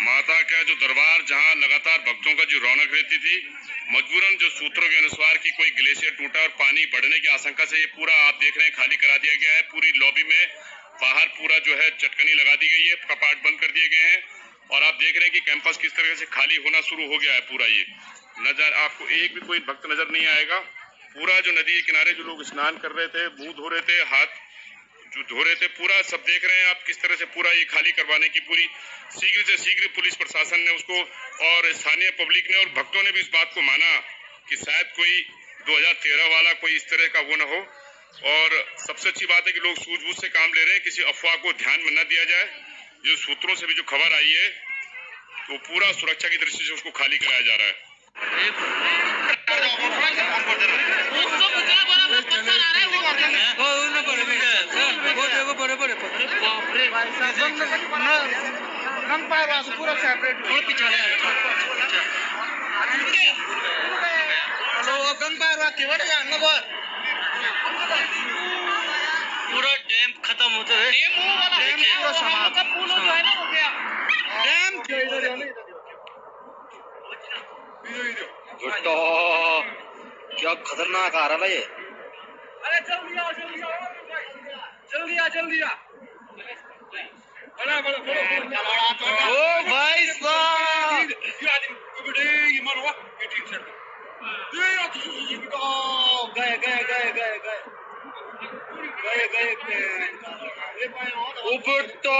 माता का जो दरबार, जहाँ लगातार भक्तों का जो रौनक रहती थी, मजबूरन जो सूत्रों के अनुसार कि कोई ग्लेशियर टूटा और पानी बढ़ने की आशंका से ये पूरा आप देख रहे हैं, खाली करा दिया गया है। पूरी लॉबी में बाहर पूरा जो है चटकनी लगा दी गई है कपाट बंद कर दिए गए हैं। और आप देख रहे हैं कि कैंपस किस तरह से खाली होना शुरू हो गया है पूरा ये। नज़र आपको एक भी कोई भक्त नज़र नहीं आएगा। पूरा जो नदी के किनारे जो लोग स्नान कर रहे थे, मुँह धो रहे थे, हाथ जो धो रहे थे, पूरा सब देख रहे हैं आप किस तरह से पूरा ये खाली करवाने की पूरी शीघ्र से शीघ्र पुलिस प्रशासन ने उसको और स्थानीय पब्लिक ने और भक्तों ने भी इस बात को माना कि शायद कोई 2013 वाला कोई इस तरह का वो ना हो। और सबसे अच्छी बात है कि लोग सूझबूझ से काम ले रहे हैं, किसी अफवाह को ध्यान में न दिया जाए। जो सूत्रों से भी जो खबर आई है तो पूरा सुरक्षा की दृष्टि से उसको खाली कराया जा रहा है। पूरा सेपरेट हेलो गंग पारवा केवल जान बोल पूरा डैम खत्म होते है डैम पूरा समाप्त। पुल जो है ना हो गया। डैम? तो क्या खतरनाक आ रहा है ये? अरे जल्दी आओ जल्दी आओ जल्दी आ जल्दी आ। ओ भाई साहब। गए गए गए गए गए गए गए उबड़ तो